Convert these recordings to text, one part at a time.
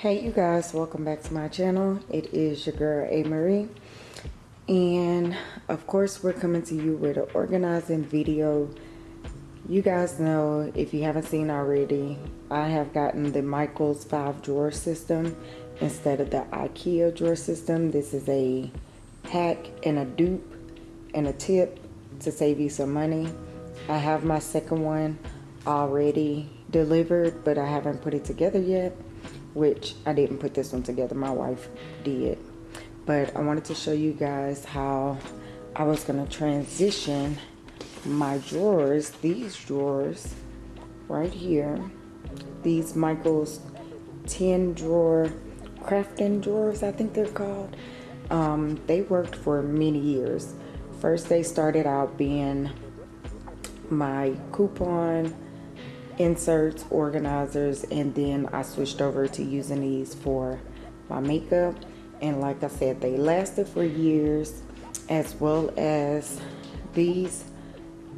Hey you guys, welcome back to my channel. It is your girl A Marie. And of course we're coming to you with an organizing video. You guys know, if you haven't seen already, I have gotten the Michaels 5 drawer system instead of the Ikea drawer system. This is a hack and a dupe and a tip to save you some money. I have my second one already delivered, but I haven't put it together yet which I didn't put this one together my wife did. But I wanted to show you guys how I was gonna transition my drawers these drawers right here these Michaels 10 drawer crafting drawers I think they're called. Um, they worked for many years. First they started out being my coupon inserts, organizers, and then I switched over to using these for my makeup. And like I said, they lasted for years, as well as these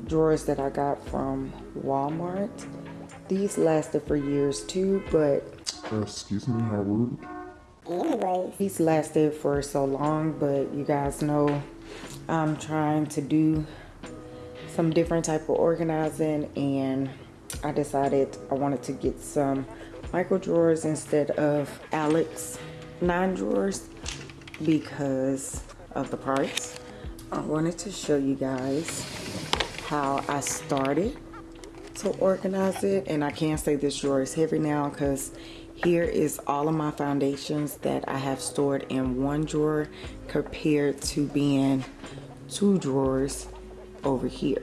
drawers that I got from Walmart. These lasted for years too, but... Uh, excuse me, how rude. Anyways, these lasted for so long, but you guys know I'm trying to do some different type of organizing and I decided I wanted to get some micro drawers instead of Alex nine drawers because of the price. I wanted to show you guys how I started to organize it and I can't say this drawer is heavy now because here is all of my foundations that I have stored in one drawer compared to being two drawers over here.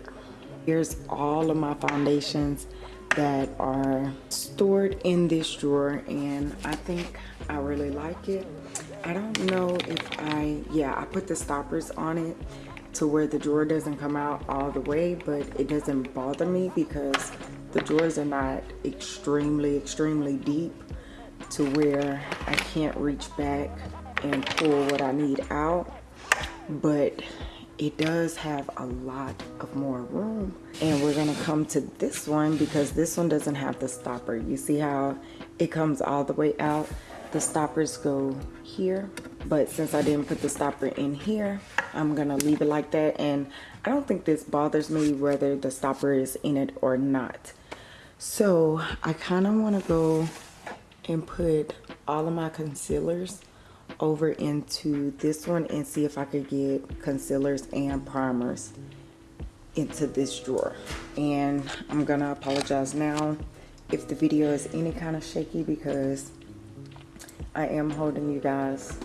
Here's all of my foundations that are stored in this drawer and I think I really like it. I don't know if I, yeah, I put the stoppers on it to where the drawer doesn't come out all the way, but it doesn't bother me because the drawers are not extremely, extremely deep to where I can't reach back and pull what I need out. But it does have a lot of more room. And we're gonna come to this one because this one doesn't have the stopper. You see how it comes all the way out? The stoppers go here but since I didn't put the stopper in here I'm gonna leave it like that. And I don't think this bothers me whether the stopper is in it or not. So I kind of want to go and put all of my concealers over into this one and see if I could get concealers and primers into this drawer. And I'm gonna apologize now if the video is any kind of shaky because I am holding you guys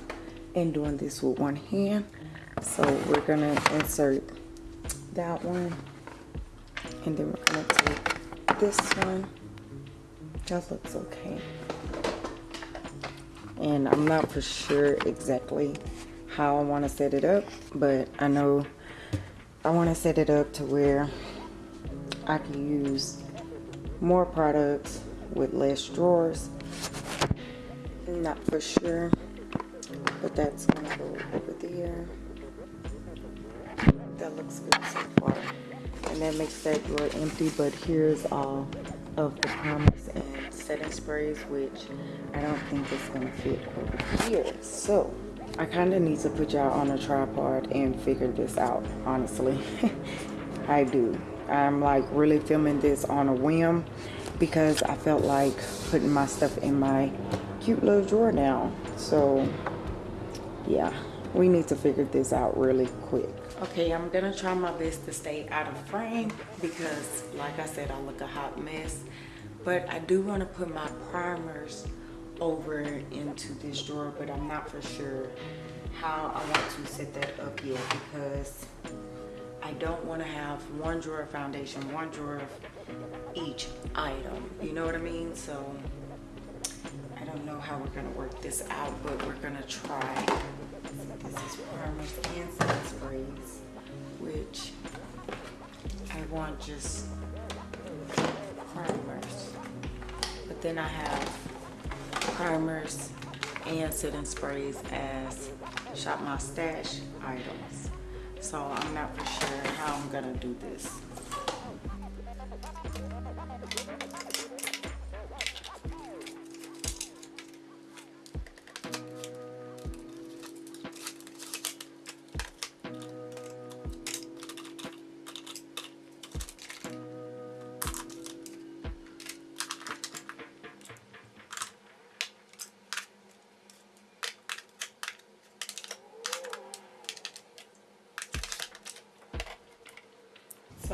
and doing this with one hand. So we're gonna insert that one and then we're gonna take this one. That looks okay and I'm not for sure exactly how I want to set it up but I know I want to set it up to where I can use more products with less drawers. Not for sure but that's gonna go over there. That looks good so far. And that makes that drawer empty but here's all of the promise and setting sprays which I don't think is to fit over here. So I kind of need to put y'all on a tripod and figure this out honestly. I do. I'm like really filming this on a whim because I felt like putting my stuff in my cute little drawer now. So yeah we need to figure this out really quick. Okay i'm gonna try my best to stay out of frame because like i said i look a hot mess but I do want to put my primers over into this drawer but I'm not for sure how I want to set that up yet because I don't want to have one drawer of foundation one drawer of each item. You know what I mean? So I don't know how we're gonna work this out but we're gonna try. This is primers and sprays which I want just primers but then I have primers and setting sprays as shop my stash items. So I'm not for sure how I'm gonna do this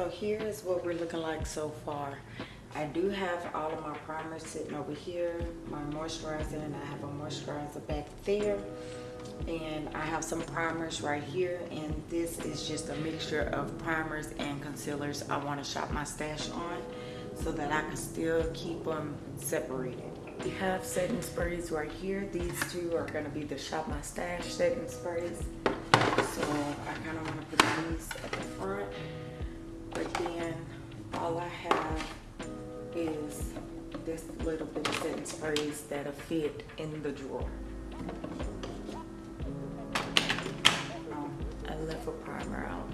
So here is what we're looking like so far. I do have all of my primers sitting over here, my moisturizer, and I have a moisturizer back there. And I have some primers right here, and this is just a mixture of primers and concealers I want to shop my stash on so that I can still keep them separated. We have setting sprays right here. These two are going to be the shop my stash setting sprays. So I kind of want to put these at the front. But then all I have is this little bit of setting sprays that'll fit in the drawer. Um, I left a primer out.